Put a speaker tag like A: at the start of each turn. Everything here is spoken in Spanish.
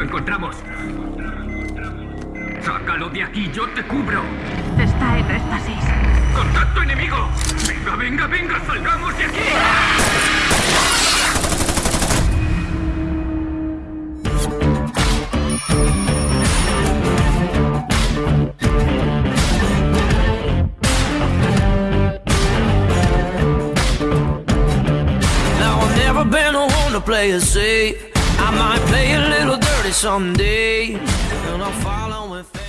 A: encontramos. Sácalo de aquí, yo te cubro.
B: Está en éxtasis.
A: ¡Contacto enemigo! ¡Venga, venga, venga! ¡Salgamos de aquí!
C: Now I've never been a one to play it safe. I might play a little party someday, and I'm.